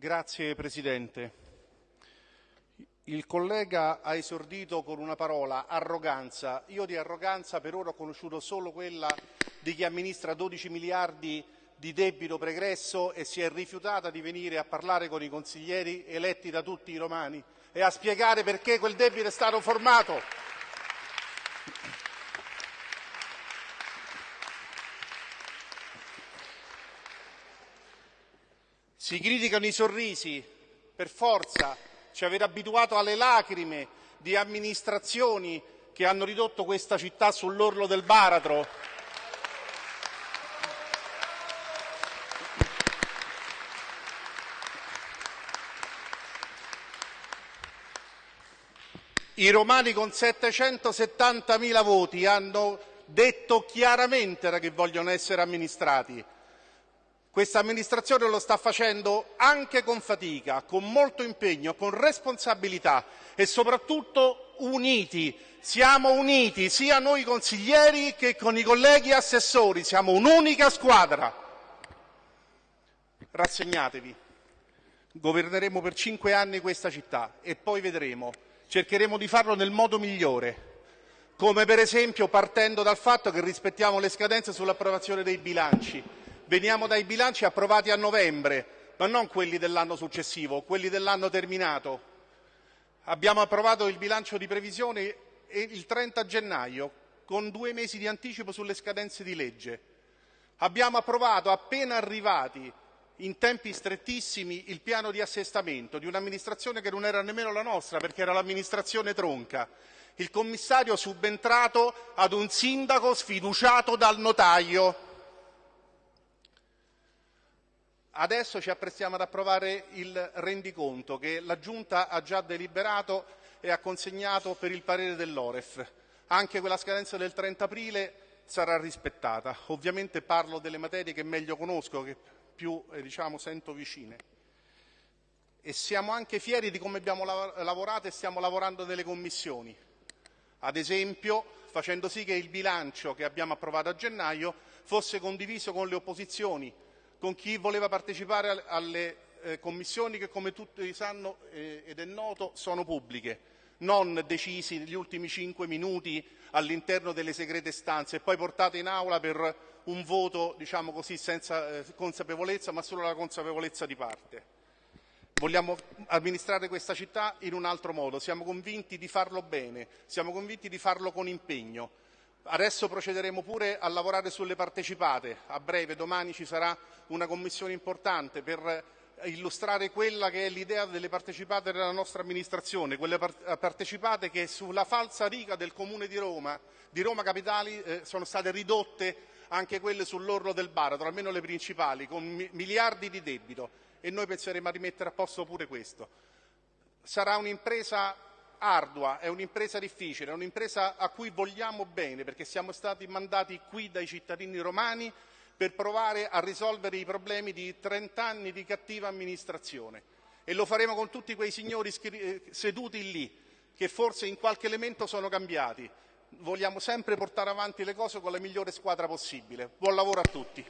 Grazie Presidente. Il collega ha esordito con una parola, arroganza. Io di arroganza per ora ho conosciuto solo quella di chi amministra 12 miliardi di debito pregresso e si è rifiutata di venire a parlare con i consiglieri eletti da tutti i romani e a spiegare perché quel debito è stato formato. Si criticano i sorrisi, per forza, ci avete abituato alle lacrime di amministrazioni che hanno ridotto questa città sull'orlo del baratro. I romani con 770.000 voti hanno detto chiaramente che vogliono essere amministrati. Questa amministrazione lo sta facendo anche con fatica, con molto impegno, con responsabilità e soprattutto uniti. Siamo uniti sia noi consiglieri che con i colleghi assessori, siamo un'unica squadra. Rassegnatevi. Governeremo per cinque anni questa città e poi vedremo. Cercheremo di farlo nel modo migliore, come per esempio partendo dal fatto che rispettiamo le scadenze sull'approvazione dei bilanci Veniamo dai bilanci approvati a novembre, ma non quelli dell'anno successivo, quelli dell'anno terminato. Abbiamo approvato il bilancio di previsione il 30 gennaio, con due mesi di anticipo sulle scadenze di legge. Abbiamo approvato, appena arrivati, in tempi strettissimi, il piano di assestamento di un'amministrazione che non era nemmeno la nostra, perché era l'amministrazione tronca. Il commissario subentrato ad un sindaco sfiduciato dal notaio. Adesso ci apprestiamo ad approvare il rendiconto che la Giunta ha già deliberato e ha consegnato per il parere dell'Oref. Anche quella scadenza del 30 aprile sarà rispettata. Ovviamente parlo delle materie che meglio conosco, che più eh, diciamo, sento vicine. E siamo anche fieri di come abbiamo lavorato e stiamo lavorando nelle commissioni. Ad esempio, facendo sì che il bilancio che abbiamo approvato a gennaio fosse condiviso con le opposizioni con chi voleva partecipare alle eh, commissioni che, come tutti sanno eh, ed è noto, sono pubbliche, non decisi negli ultimi cinque minuti all'interno delle segrete stanze e poi portate in aula per un voto, diciamo così, senza eh, consapevolezza, ma solo la consapevolezza di parte. Vogliamo amministrare questa città in un altro modo, siamo convinti di farlo bene, siamo convinti di farlo con impegno. Adesso procederemo pure a lavorare sulle partecipate. A breve, domani, ci sarà una commissione importante per illustrare quella che è l'idea delle partecipate della nostra amministrazione, quelle partecipate che sulla falsa riga del Comune di Roma, di Roma Capitali, eh, sono state ridotte anche quelle sull'orlo del baratro, almeno le principali, con miliardi di debito e noi penseremo a rimettere a posto pure questo. Sarà un'impresa ardua, è un'impresa difficile, è un'impresa a cui vogliamo bene perché siamo stati mandati qui dai cittadini romani per provare a risolvere i problemi di 30 anni di cattiva amministrazione e lo faremo con tutti quei signori eh, seduti lì che forse in qualche elemento sono cambiati. Vogliamo sempre portare avanti le cose con la migliore squadra possibile. Buon lavoro a tutti.